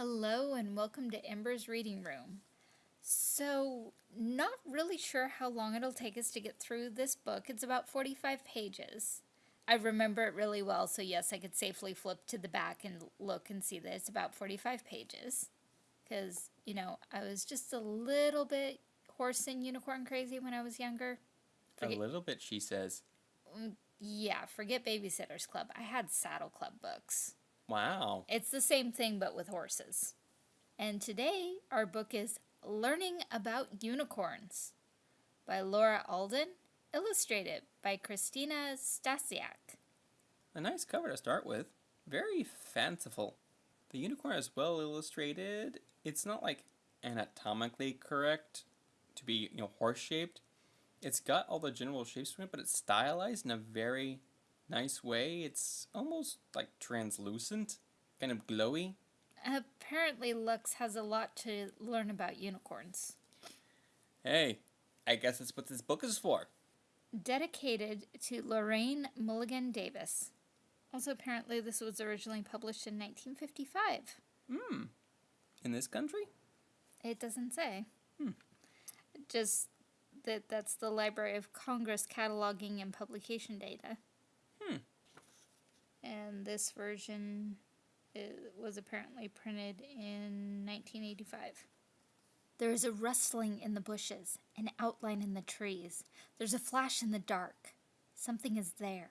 Hello and welcome to Ember's Reading Room. So, not really sure how long it'll take us to get through this book. It's about 45 pages. I remember it really well, so yes, I could safely flip to the back and look and see that it's about 45 pages. Because, you know, I was just a little bit horse and unicorn crazy when I was younger. Forget a little bit, she says. Mm, yeah, forget Babysitter's Club. I had Saddle Club books. Wow. It's the same thing but with horses. And today our book is Learning About Unicorns by Laura Alden, illustrated by Christina Stasiak. A nice cover to start with. Very fanciful. The unicorn is well illustrated. It's not like anatomically correct to be, you know, horse-shaped. It's got all the general shapes to it, but it's stylized in a very nice way. It's almost like translucent, kind of glowy. Apparently, Lux has a lot to learn about unicorns. Hey, I guess that's what this book is for. Dedicated to Lorraine Mulligan Davis. Also, apparently, this was originally published in 1955. Hmm. In this country? It doesn't say. Hmm. Just that that's the Library of Congress cataloging and publication data. And this version was apparently printed in 1985. There is a rustling in the bushes, an outline in the trees. There's a flash in the dark. Something is there.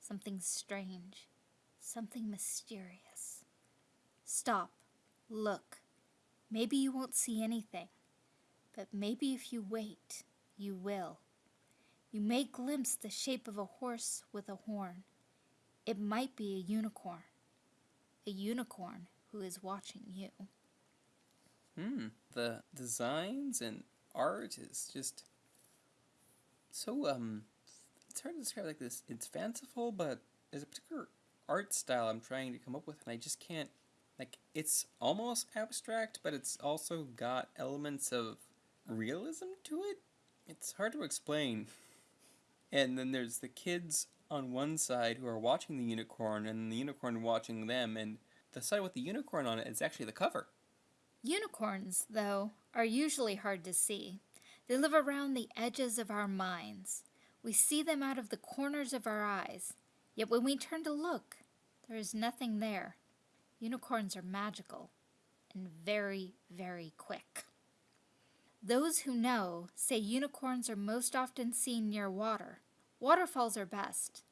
Something strange. Something mysterious. Stop. Look. Maybe you won't see anything. But maybe if you wait, you will. You may glimpse the shape of a horse with a horn. It might be a unicorn. A unicorn who is watching you. Hmm. The designs and art is just so um it's hard to describe like this. It's fanciful, but there's a particular art style I'm trying to come up with and I just can't like it's almost abstract, but it's also got elements of realism to it. It's hard to explain. And then there's the kids on one side who are watching the unicorn and the unicorn watching them and the side with the unicorn on it is actually the cover. Unicorns, though, are usually hard to see. They live around the edges of our minds. We see them out of the corners of our eyes. Yet when we turn to look, there is nothing there. Unicorns are magical and very, very quick. Those who know say unicorns are most often seen near water. Waterfalls are best.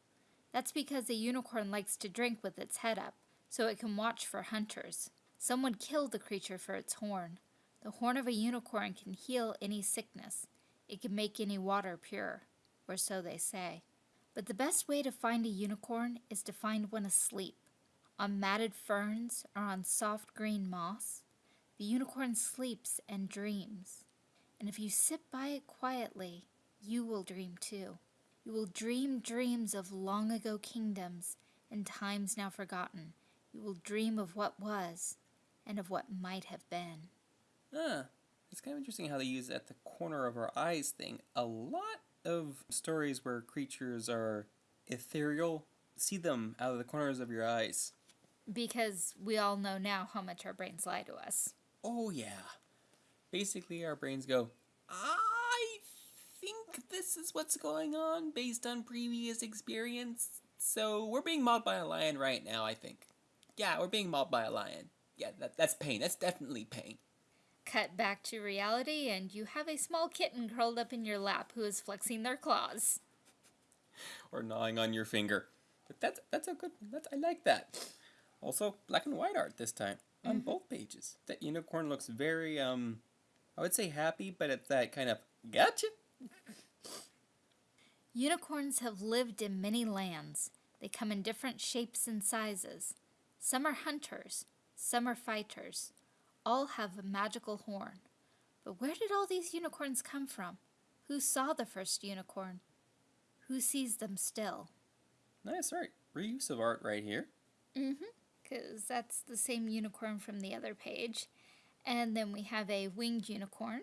That's because a unicorn likes to drink with its head up, so it can watch for hunters. Someone killed the creature for its horn. The horn of a unicorn can heal any sickness. It can make any water pure, or so they say. But the best way to find a unicorn is to find one asleep, on matted ferns or on soft green moss. The unicorn sleeps and dreams. And if you sit by it quietly, you will dream too. You will dream dreams of long ago kingdoms and times now forgotten. You will dream of what was and of what might have been. Ah, it's kind of interesting how they use at the corner of our eyes thing. A lot of stories where creatures are ethereal, see them out of the corners of your eyes. Because we all know now how much our brains lie to us. Oh, yeah basically our brains go, I this is what's going on based on previous experience. So we're being mauled by a lion right now, I think. Yeah, we're being mauled by a lion. Yeah, that, that's pain. That's definitely pain. Cut back to reality, and you have a small kitten curled up in your lap who is flexing their claws. or gnawing on your finger. But that's that's a good that's I like that. Also, black and white art this time on mm -hmm. both pages. That unicorn looks very um I would say happy, but it's that kind of gotcha. Unicorns have lived in many lands. They come in different shapes and sizes. Some are hunters, some are fighters. All have a magical horn. But where did all these unicorns come from? Who saw the first unicorn? Who sees them still? Nice art. Reuse of art right here. Mm-hmm. Because that's the same unicorn from the other page. And then we have a winged unicorn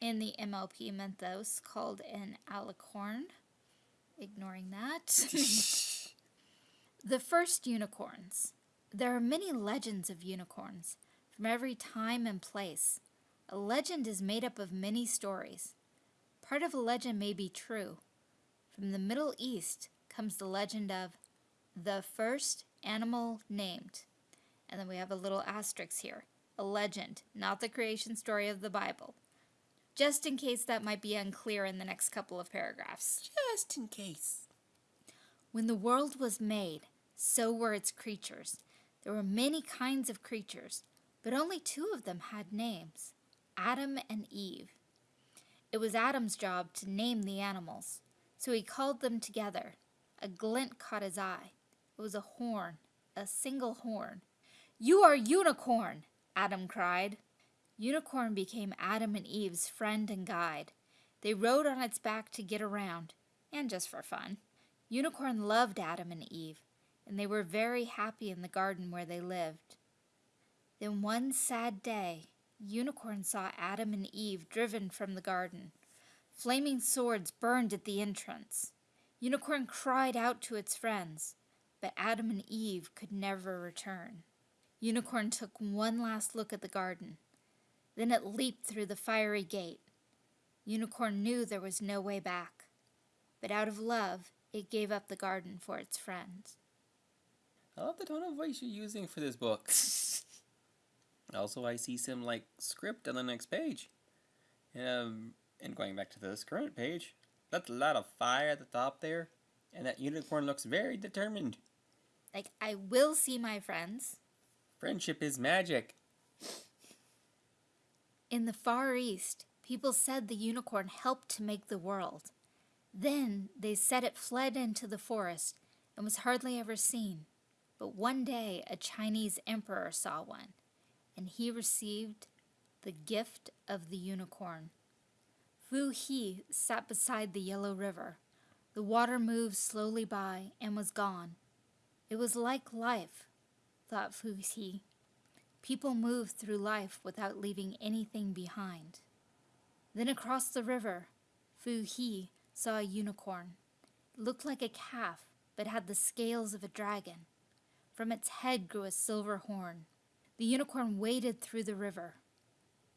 in the MLP Mythos called an alicorn. Ignoring that. the first unicorns. There are many legends of unicorns. from every time and place. A legend is made up of many stories. Part of a legend may be true. From the Middle East comes the legend of the first animal named. And then we have a little asterisk here a legend, not the creation story of the Bible. Just in case that might be unclear in the next couple of paragraphs. Just in case. When the world was made, so were its creatures. There were many kinds of creatures, but only two of them had names Adam and Eve. It was Adam's job to name the animals, so he called them together. A glint caught his eye. It was a horn, a single horn. You are Unicorn! Adam cried. Unicorn became Adam and Eve's friend and guide. They rode on its back to get around, and just for fun. Unicorn loved Adam and Eve, and they were very happy in the garden where they lived. Then one sad day, Unicorn saw Adam and Eve driven from the garden. Flaming swords burned at the entrance. Unicorn cried out to its friends, but Adam and Eve could never return. Unicorn took one last look at the garden. Then it leaped through the fiery gate. Unicorn knew there was no way back, but out of love, it gave up the garden for its friends. I love the tone of voice you're using for this book. also, I see some like script on the next page. Um, and going back to this current page, that's a lot of fire at the top there, and that unicorn looks very determined. Like, I will see my friends. Friendship is magic. In the Far East, people said the unicorn helped to make the world. Then they said it fled into the forest and was hardly ever seen. But one day a Chinese emperor saw one, and he received the gift of the unicorn. Fu He sat beside the yellow river. The water moved slowly by and was gone. It was like life, thought Fu He. People move through life without leaving anything behind. Then across the river, Fu He saw a unicorn. It looked like a calf, but had the scales of a dragon. From its head grew a silver horn. The unicorn waded through the river.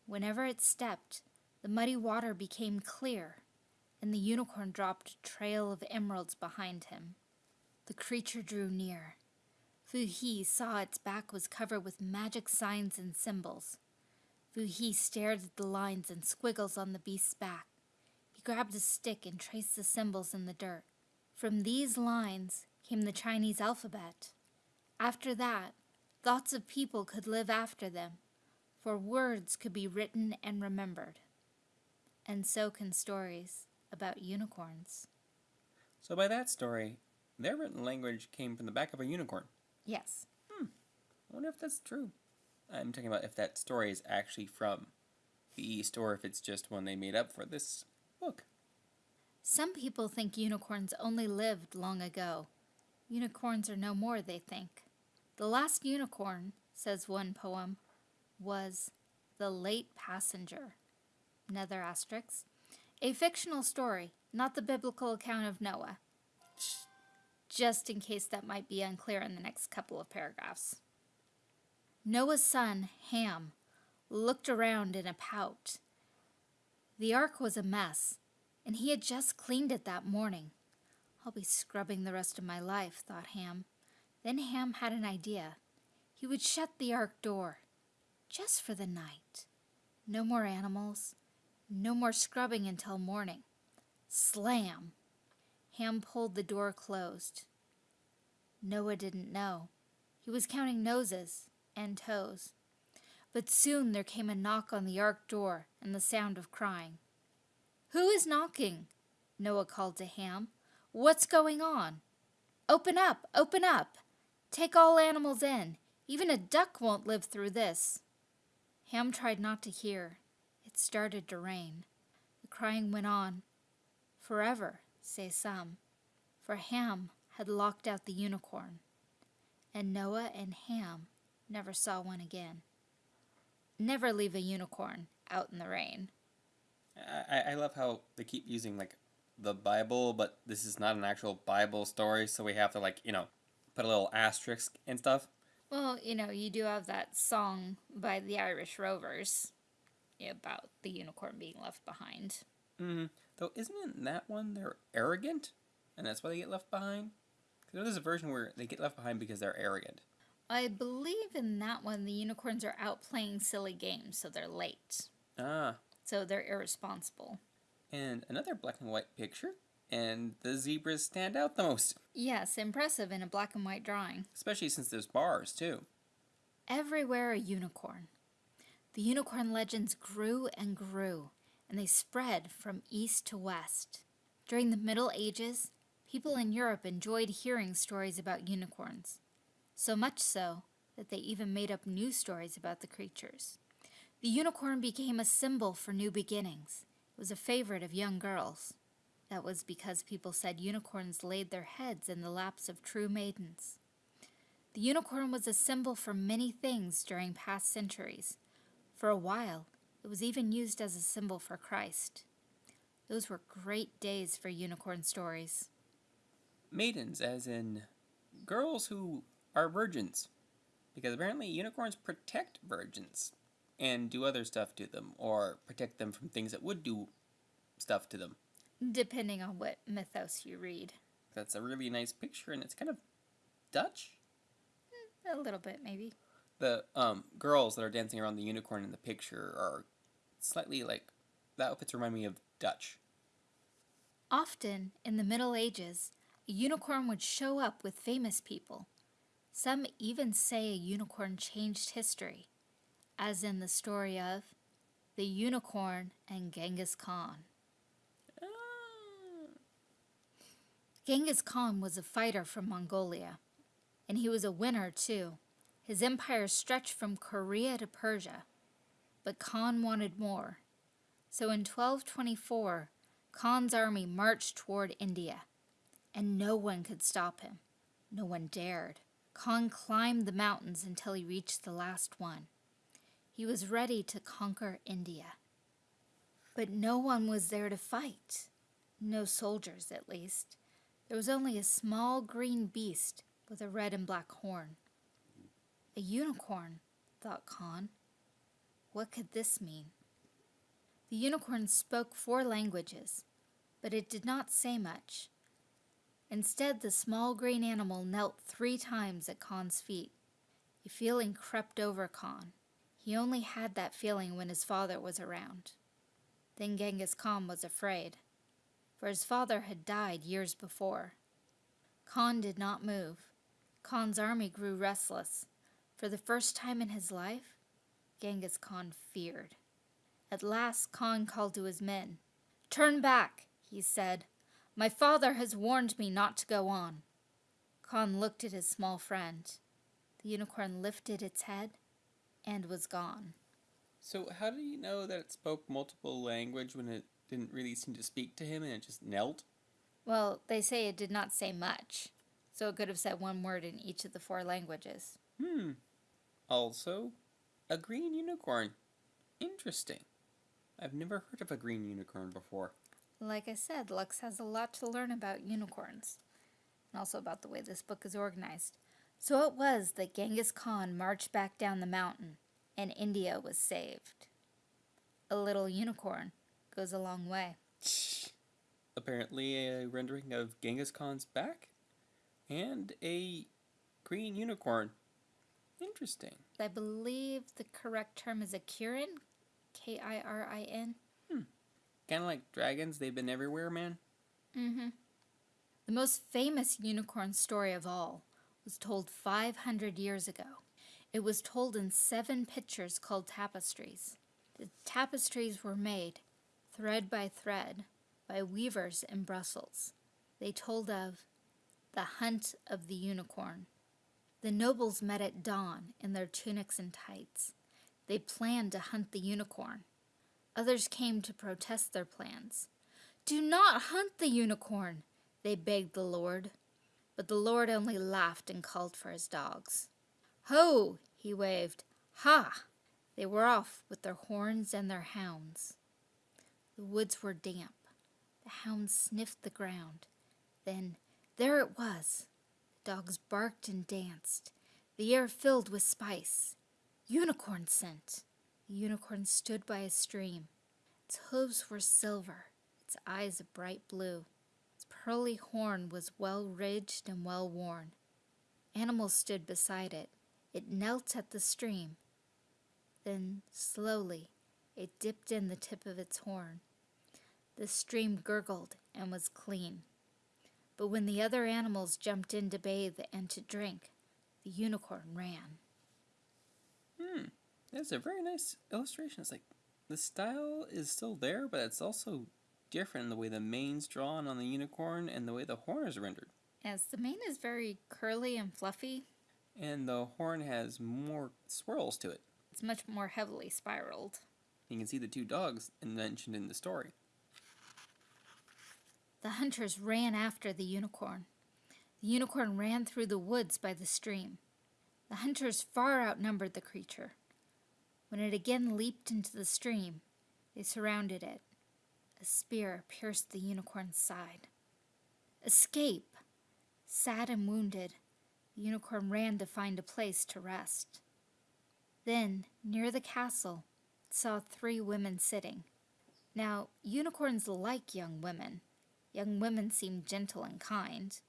Whenever it stepped, the muddy water became clear, and the unicorn dropped a trail of emeralds behind him. The creature drew near. Fu He saw its back was covered with magic signs and symbols. Fu He stared at the lines and squiggles on the beast's back. Grabbed a stick and traced the symbols in the dirt. From these lines came the Chinese alphabet. After that, thoughts of people could live after them, for words could be written and remembered. And so can stories about unicorns. So, by that story, their written language came from the back of a unicorn. Yes. Hmm. I wonder if that's true. I'm talking about if that story is actually from the East or if it's just one they made up for this book. Some people think unicorns only lived long ago. Unicorns are no more, they think. The last unicorn, says one poem, was The Late Passenger. Another asterisk. A fictional story, not the biblical account of Noah. Just in case that might be unclear in the next couple of paragraphs. Noah's son, Ham, looked around in a pout. The ark was a mess, and he had just cleaned it that morning. I'll be scrubbing the rest of my life, thought Ham. Then Ham had an idea. He would shut the ark door, just for the night. No more animals, no more scrubbing until morning. Slam! Ham pulled the door closed. Noah didn't know. He was counting noses and toes. But soon there came a knock on the ark door and the sound of crying. Who is knocking? Noah called to Ham. What's going on? Open up! Open up! Take all animals in. Even a duck won't live through this. Ham tried not to hear. It started to rain. The crying went on. Forever, say some. For Ham had locked out the unicorn. And Noah and Ham never saw one again. Never leave a unicorn out in the rain. I, I love how they keep using like the Bible, but this is not an actual Bible story, so we have to like, you know, put a little asterisk and stuff. Well, you know, you do have that song by the Irish Rovers about the unicorn being left behind. Mm-hmm. Though, isn't in that one they're arrogant, and that's why they get left behind? Because there's a version where they get left behind because they're arrogant. I believe in that one the unicorns are out playing silly games, so they're late. Ah, So they're irresponsible. and another black and white picture, and the zebras stand out the most, Yes, impressive in a black and white drawing. especially since there's bars too. Everywhere a unicorn. The unicorn legends grew and grew, and they spread from east to west. During the Middle Ages, people in Europe enjoyed hearing stories about unicorns, so much so that they even made up new stories about the creatures. The unicorn became a symbol for new beginnings. It was a favorite of young girls. That was because people said unicorns laid their heads in the laps of true maidens. The unicorn was a symbol for many things during past centuries. For a while, it was even used as a symbol for Christ. Those were great days for unicorn stories. Maidens, as in girls who are virgins. Because apparently unicorns protect virgins and do other stuff to them, or protect them from things that would do stuff to them. Depending on what mythos you read. That's a really nice picture, and it's kind of Dutch. A little bit, maybe. The um, girls that are dancing around the unicorn in the picture are slightly like the outfits remind me of Dutch. Often, in the Middle Ages, a unicorn would show up with famous people. Some even say a unicorn changed history, as in the story of the unicorn and Genghis Khan. Ah, Genghis Khan was a fighter from Mongolia, and he was a winner too. His empire stretched from Korea to Persia, but Khan wanted more. So in 1224, Khan's army marched toward India, and no one could stop him. No one dared. Khan climbed the mountains until he reached the last one. He was ready to conquer India. But no one was there to fight. No soldiers, at least. There was only a small green beast with a red and black horn. A unicorn, thought Khan. What could this mean? The unicorn spoke four languages, but it did not say much. Instead, the small green animal knelt three times at Khan's feet. A feeling crept over Khan. He only had that feeling when his father was around. Then Genghis Khan was afraid for his father had died years before. Khan did not move. Khan's army grew restless. For the first time in his life, Genghis Khan feared. At last, Khan called to his men. Turn back, he said. My father has warned me not to go on. Khan looked at his small friend. The unicorn lifted its head and was gone. So how do you know that it spoke multiple language when it didn't really seem to speak to him and it just knelt? Well, they say it did not say much, so it could have said one word in each of the four languages. Hmm. Also, a green unicorn. Interesting. I've never heard of a green unicorn before. Like I said, Lux has a lot to learn about unicorns, and also about the way this book is organized. So it was that Genghis Khan marched back down the mountain, and India was saved. A little unicorn goes a long way. Apparently, a rendering of Genghis Khan's back and a green unicorn. Interesting. I believe the correct term is a Kirin, K I R I N. Kind of like dragons, they've been everywhere, man. Mm-hmm. The most famous unicorn story of all was told 500 years ago. It was told in seven pictures called tapestries. The tapestries were made, thread by thread, by weavers in Brussels. They told of the hunt of the unicorn. The nobles met at dawn in their tunics and tights. They planned to hunt the unicorn. Others came to protest their plans. Do not hunt the unicorn, they begged the Lord. But the Lord only laughed and called for his dogs. Ho! he waved. Ha! They were off with their horns and their hounds. The woods were damp. The hounds sniffed the ground. Then there it was. The dogs barked and danced. the air filled with spice. Unicorn scent. The unicorn stood by a stream. Its hooves were silver, its eyes a bright blue. Its pearly horn was well ridged and well worn. Animals stood beside it. It knelt at the stream. Then, slowly, it dipped in the tip of its horn. The stream gurgled and was clean. But when the other animals jumped in to bathe and to drink, the unicorn ran. That's a very nice illustration. It's like the style is still there, but it's also different in the way the mane's drawn on the unicorn and the way the horn is rendered. Yes, the mane is very curly and fluffy, And the horn has more swirls to it. it's much more heavily spiraled. You can see the two dogs mentioned in the story. The hunters ran after the unicorn. The unicorn ran through the woods by the stream. The hunters far outnumbered the creature. When it again leaped into the stream, they surrounded it. A spear pierced the unicorn's side. Escape! Sad and wounded, the unicorn ran to find a place to rest. Then, near the castle, saw three women sitting. Now, unicorns like young women. Young women seem gentle and kind,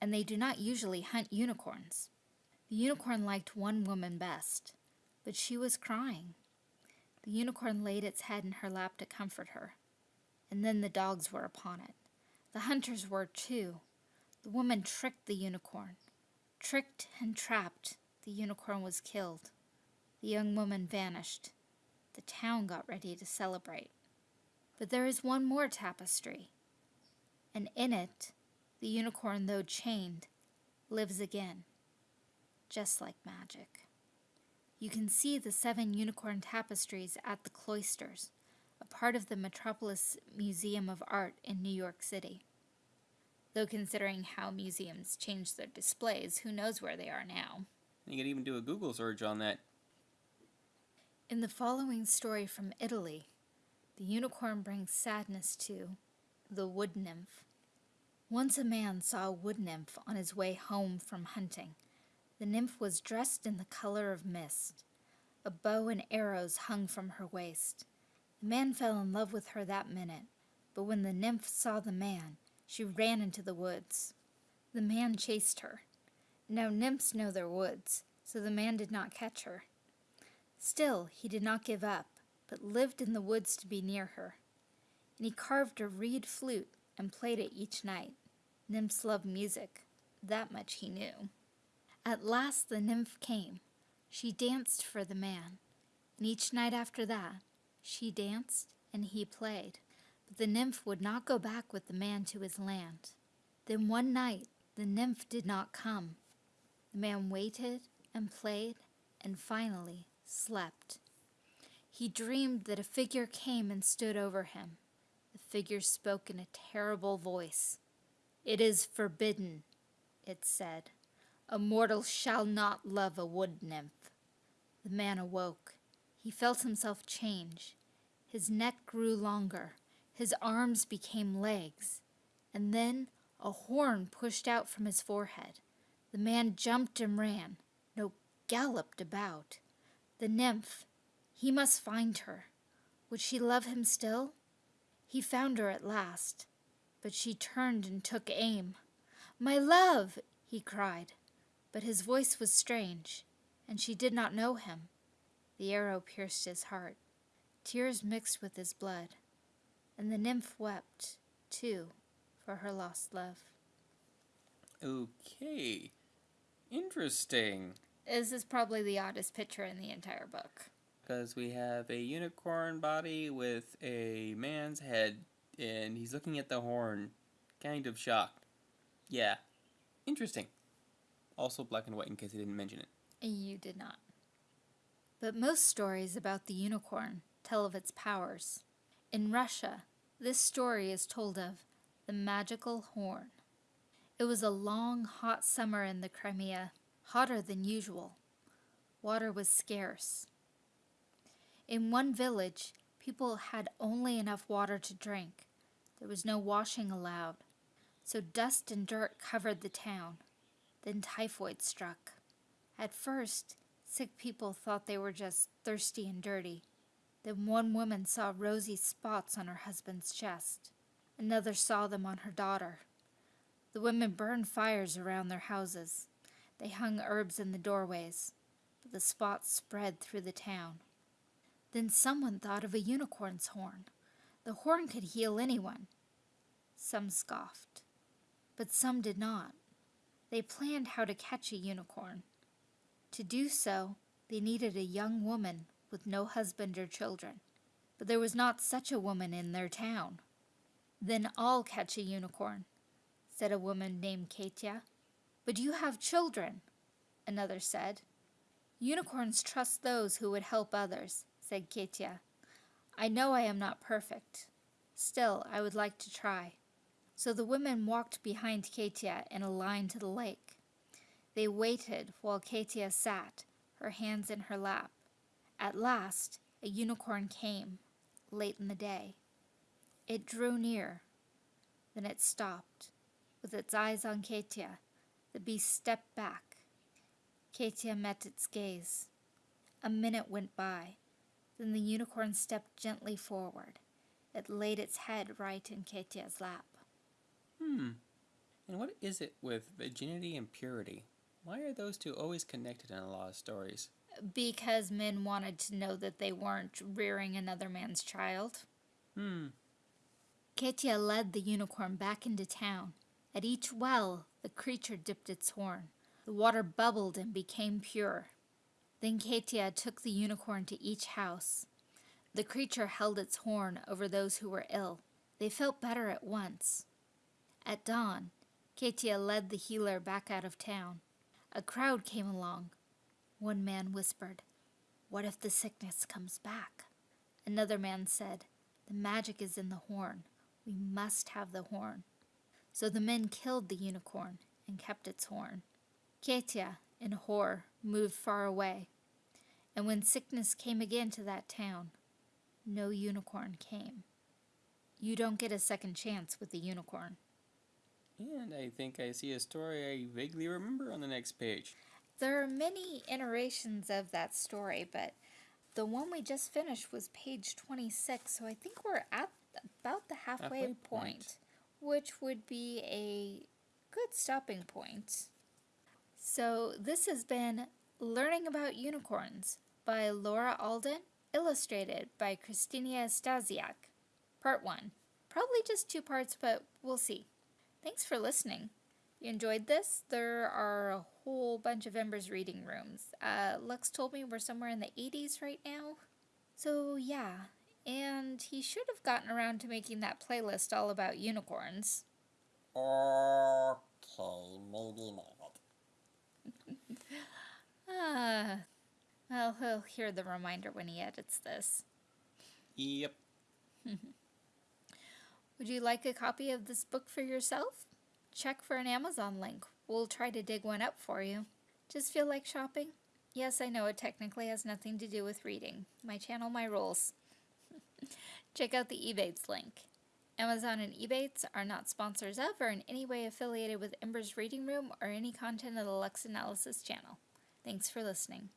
and they do not usually hunt unicorns. The unicorn liked one woman best, but she was crying. The unicorn laid its head in her lap to comfort her, and then the dogs were upon it. The hunters were too. The woman tricked the unicorn. Tricked and trapped, the unicorn was killed. The young woman vanished. The town got ready to celebrate. But there is one more tapestry and in it, the unicorn, though chained, lives again, just like magic. You can see the seven unicorn tapestries at the cloisters, a part of the Metropolis Museum of Art in New York City. Though considering how museums change their displays, who knows where they are now. You could even do a Google search on that. In the following story from Italy, the unicorn brings sadness to the wood nymph. Once a man saw a wood nymph on his way home from hunting. The nymph was dressed in the color of mist. A bow and arrows hung from her waist. The man fell in love with her that minute, but when the nymph saw the man, she ran into the woods. The man chased her. Now nymphs know their woods, so the man did not catch her. Still, he did not give up, but lived in the woods to be near her. And he carved a reed flute and played it each night. Nymphs love music, that much he knew. At last the nymph came. She danced for the man, and each night after that, she danced and he played. But the nymph would not go back with the man to his land. Then one night the nymph did not come. The man waited and played and finally slept. He dreamed that a figure came and stood over him. The figure spoke in a terrible voice. It is forbidden, it said. A mortal shall not love a wood nymph. The man awoke. He felt himself change. His neck grew longer. His arms became legs. And then a horn pushed out from his forehead. The man jumped and ran. No, galloped about. The nymph, he must find her. Would she love him still? He found her at last, but she turned and took aim. My love, he cried, but his voice was strange, and she did not know him. The arrow pierced his heart. Tears mixed with his blood, and the nymph wept, too, for her lost love. Okay. Interesting. This is probably the oddest picture in the entire book. Because we have a unicorn body with a man's head, and he's looking at the horn, kind of shocked. Yeah. Interesting. Also black and white in case I didn't mention it. You did not. But most stories about the unicorn tell of its powers. In Russia, this story is told of the magical horn. It was a long, hot summer in the Crimea, hotter than usual. Water was scarce. In one village, people had only enough water to drink. There was no washing allowed, so dust and dirt covered the town. Then typhoid struck. At first, sick people thought they were just thirsty and dirty. Then one woman saw rosy spots on her husband's chest. Another saw them on her daughter. The women burned fires around their houses. They hung herbs in the doorways, but the spots spread through the town. Then someone thought of a unicorn's horn. The horn could heal anyone. Some scoffed, but some did not. They planned how to catch a unicorn. To do so, they needed a young woman with no husband or children. But there was not such a woman in their town. Then I'll catch a unicorn, said a woman named Katya. But you have children, another said. Unicorns trust those who would help others, said Katya. I know I am not perfect. Still, I would like to try. So the women walked behind Katia in a line to the lake. They waited while Katia sat, her hands in her lap. At last, a unicorn came, late in the day. It drew near. Then it stopped. With its eyes on Katia, the beast stepped back. Katia met its gaze. A minute went by. Then the unicorn stepped gently forward. It laid its head right in Katia's lap. Hmm. And what is it with virginity and purity? Why are those two always connected in a lot of stories? Because men wanted to know that they weren't rearing another man's child. Hmm. Katia led the unicorn back into town. At each well, the creature dipped its horn. The water bubbled and became pure. Then Katia took the unicorn to each house. The creature held its horn over those who were ill. They felt better at once. At dawn, Katia led the healer back out of town. A crowd came along. One man whispered, What if the sickness comes back? Another man said, The magic is in the horn. We must have the horn. So the men killed the unicorn and kept its horn. Katia, in horror, moved far away. And when sickness came again to that town, no unicorn came. You don't get a second chance with the unicorn. And I think I see a story I vaguely remember on the next page. There are many iterations of that story, but the one we just finished was page 26, so I think we're at about the halfway, Halfway point, point. which would be a good stopping point. So, this has been Learning About Unicorns by Laura Alden, illustrated by Christina Stasiak. Part 1. Probably just two parts, but we'll see. Thanks for listening. You enjoyed this? There are a whole bunch of Ember's reading rooms. Uh, Lux told me we're somewhere in the 80s right now. So, yeah. And he should have gotten around to making that playlist all about unicorns. Okay, maybe not. Ah. Well, he'll hear the reminder when he edits this. Yep. Would you like a copy of this book for yourself? Check for an Amazon link. We'll try to dig one up for you. Just feel like shopping? Yes, I know it technically has nothing to do with reading. My channel, my rules. Check out the Ebates link. Amazon and Ebates are not sponsors of or in any way affiliated with Ember's Reading Room or any content of the Lux Analysis channel. Thanks for listening.